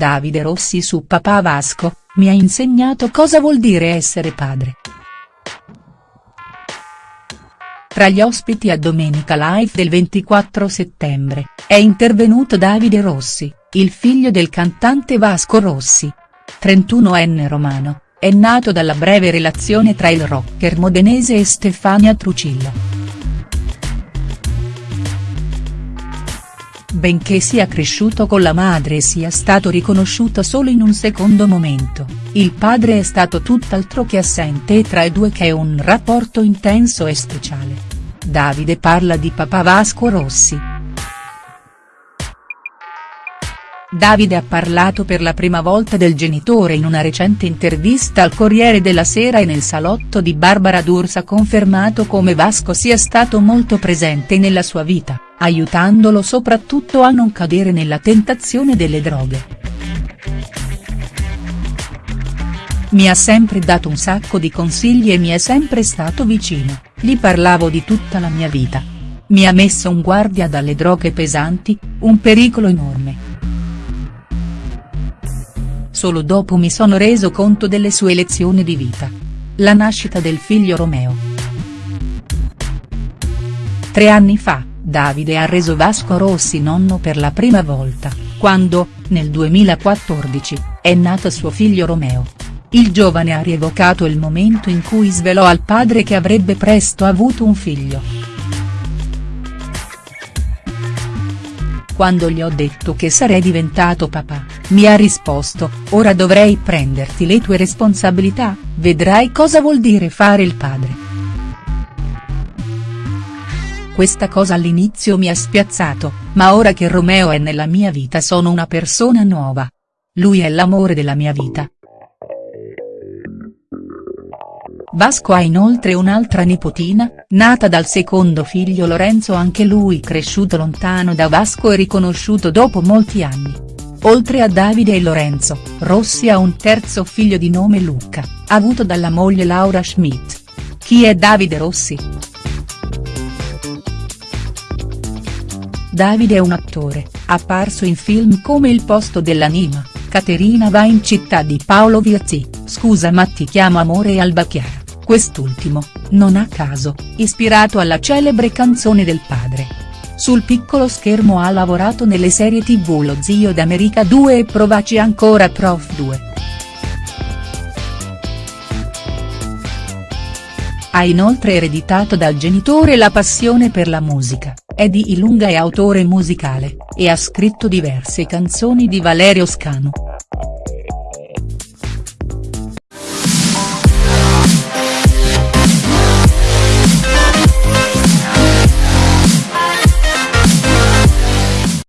Davide Rossi su papà Vasco, mi ha insegnato cosa vuol dire essere padre. Tra gli ospiti a Domenica Live del 24 settembre, è intervenuto Davide Rossi, il figlio del cantante Vasco Rossi. 31enne romano, è nato dalla breve relazione tra il rocker modenese e Stefania Trucillo. Benché sia cresciuto con la madre e sia stato riconosciuto solo in un secondo momento, il padre è stato tutt'altro che assente e tra i due c'è un rapporto intenso e speciale. Davide parla di papà Vasco Rossi. Davide ha parlato per la prima volta del genitore in una recente intervista al Corriere della Sera e nel salotto di Barbara D'Urso ha confermato come Vasco sia stato molto presente nella sua vita aiutandolo soprattutto a non cadere nella tentazione delle droghe. Mi ha sempre dato un sacco di consigli e mi è sempre stato vicino, gli parlavo di tutta la mia vita. Mi ha messo un guardia dalle droghe pesanti, un pericolo enorme. Solo dopo mi sono reso conto delle sue lezioni di vita. La nascita del figlio Romeo. Tre anni fa, Davide ha reso Vasco Rossi nonno per la prima volta, quando, nel 2014, è nato suo figlio Romeo. Il giovane ha rievocato il momento in cui svelò al padre che avrebbe presto avuto un figlio. Quando gli ho detto che sarei diventato papà, mi ha risposto, ora dovrei prenderti le tue responsabilità, vedrai cosa vuol dire fare il padre. Questa cosa all'inizio mi ha spiazzato, ma ora che Romeo è nella mia vita sono una persona nuova. Lui è l'amore della mia vita. Vasco ha inoltre un'altra nipotina, nata dal secondo figlio Lorenzo anche lui cresciuto lontano da Vasco e riconosciuto dopo molti anni. Oltre a Davide e Lorenzo, Rossi ha un terzo figlio di nome Luca, avuto dalla moglie Laura Schmidt. Chi è Davide Rossi?. Davide è un attore, apparso in film come Il posto dell'anima, Caterina va in città di Paolo Viazzi, Scusa ma ti chiamo amore e Alba Chiara, quest'ultimo, non a caso, ispirato alla celebre canzone del padre. Sul piccolo schermo ha lavorato nelle serie tv Lo zio d'America 2 e Provaci ancora Prof 2. Ha inoltre ereditato dal genitore la passione per la musica, è di Ilunga e autore musicale, e ha scritto diverse canzoni di Valerio Scanu.